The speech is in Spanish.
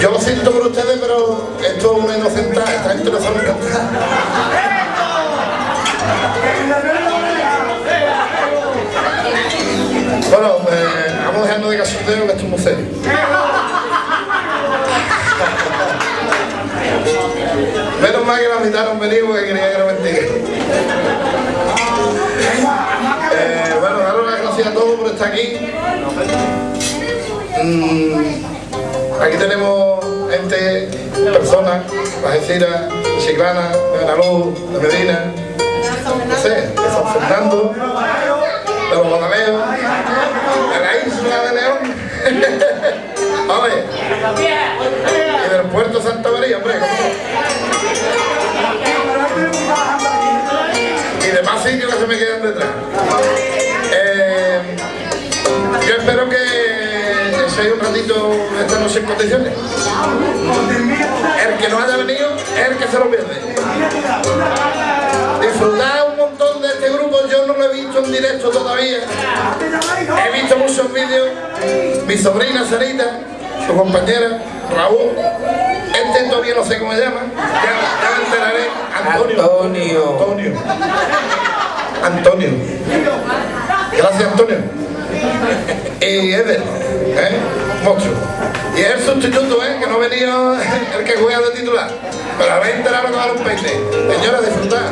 Yo lo siento por ustedes, pero esto es una inocentada, esta gente no sabe cantar. Bueno, eh, vamos dejando de casoteo que esto es muy serio. Menos mal que la mitad no han venido porque quería que no mentira. Eh, bueno, daros las gracias a todos por estar aquí. Mm, aquí tenemos personas, Algeciras, Chiclana, de Benalú, de Medina, no sé, de San Fernando, de los Guadaleos, de la isla de León. Vale. Y del puerto Santa María, hombre. Y demás sitios que se me quedan detrás. Eh, yo espero que seáis un ratito esta noche en condiciones. El que no haya venido es el que se lo pierde. Disfrutar un montón de este grupo, yo no lo he visto en directo todavía. He visto muchos vídeos. Mi sobrina Sarita, su compañera, Raúl. Este todavía no sé cómo se llama. Ya, ya me enteraré. Antonio. Antonio. Antonio. Antonio. Gracias, Antonio. Y Eder, ¿eh? Monstruo. Y el sustituto, ¿eh? Que no venía el que juega de titular. Pero habéis enterado que va a un peine. Señora, disfrutad.